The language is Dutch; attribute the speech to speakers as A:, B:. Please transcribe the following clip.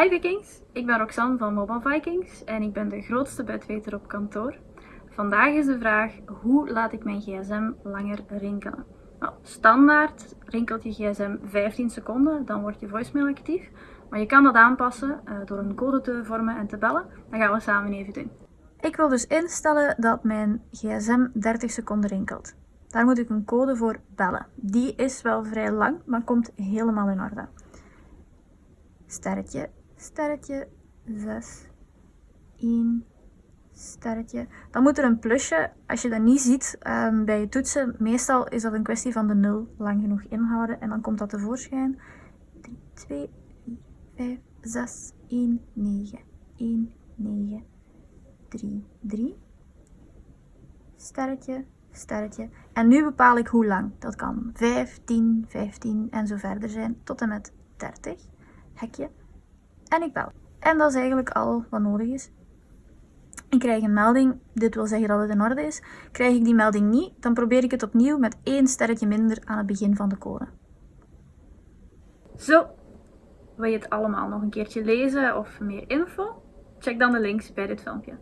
A: Hi Vikings, ik ben Roxanne van Mobile Vikings en ik ben de grootste bedweter op kantoor. Vandaag is de vraag, hoe laat ik mijn gsm langer rinkelen? Nou, standaard rinkelt je gsm 15 seconden, dan wordt je voicemail actief. Maar je kan dat aanpassen uh, door een code te vormen en te bellen. Dat gaan we samen even doen. Ik wil dus instellen dat mijn gsm 30 seconden rinkelt. Daar moet ik een code voor bellen. Die is wel vrij lang, maar komt helemaal in orde. Sterretje sterretje 6, 1, sterretje. Dan moet er een plusje, als je dat niet ziet um, bij je toetsen, meestal is dat een kwestie van de 0 lang genoeg inhouden en dan komt dat tevoorschijn. 3, 2, 4, 5, 6, 1, 9, 1, 9, 3, 3, sterretje, sterretje. En nu bepaal ik hoe lang. Dat kan 5, 10, 15 en zo verder zijn, tot en met 30. Hekje en ik bel. En dat is eigenlijk al wat nodig is. Ik krijg een melding, dit wil zeggen dat het in orde is. Krijg ik die melding niet, dan probeer ik het opnieuw met één sterretje minder aan het begin van de code. Zo, wil je het allemaal nog een keertje lezen of meer info? Check dan de links bij dit filmpje.